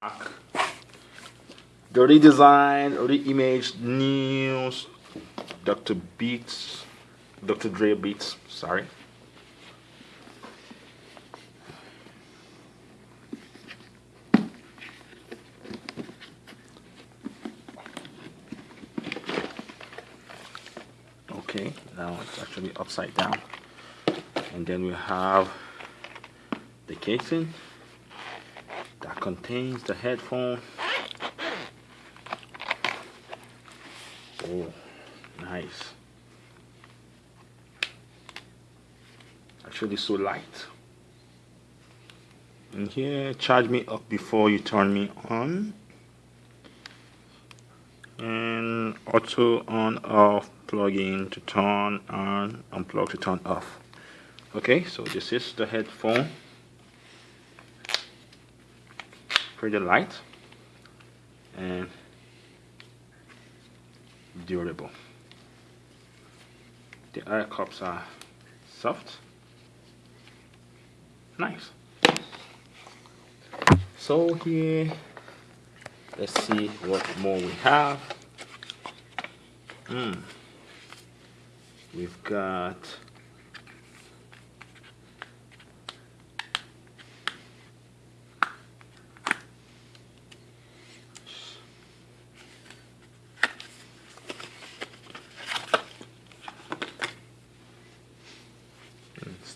The redesigned, reimaged news Dr. Beats, Dr. Dre Beats, sorry. Okay, now it's actually upside down. And then we have the casing contains the headphone. Oh nice. Actually so light. And here charge me up before you turn me on. And auto on off plug in to turn on unplug to turn off. Okay so this is the headphone pretty light and durable. The air cups are soft. Nice. So here let's see what more we have. Mm. we've got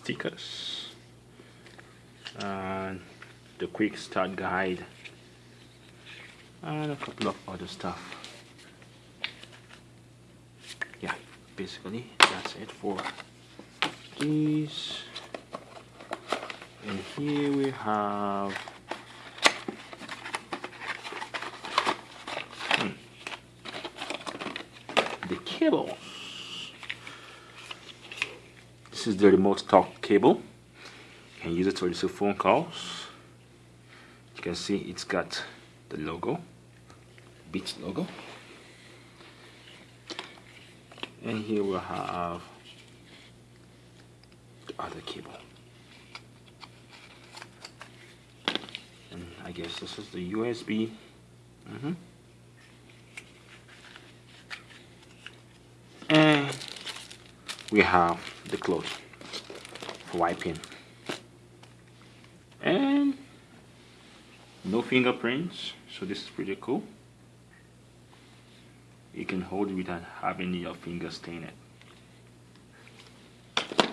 stickers. And the quick start guide. And a couple of other stuff. Yeah basically that's it for these and here we have hmm, the cable this is the remote talk cable. You can use it to receive phone calls. You can see it's got the logo Beats logo. And here we have the other cable. And I guess this is the USB mm -hmm. and we have the clothes. For wiping and no fingerprints so this is pretty cool. You can hold it without having your fingers stain it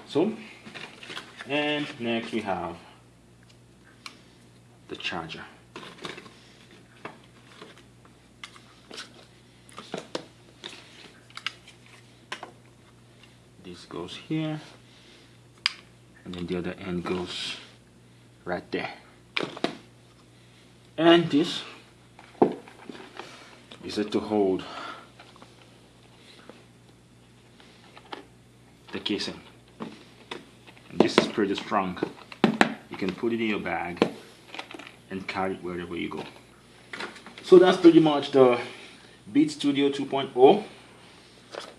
so and next we have the charger this goes here and then the other end goes right there. And this is it to hold the casing. And this is pretty strong. You can put it in your bag and carry it wherever you go. So that's pretty much the Beat Studio 2.0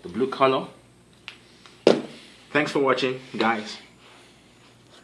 the blue color Thanks for watching, guys.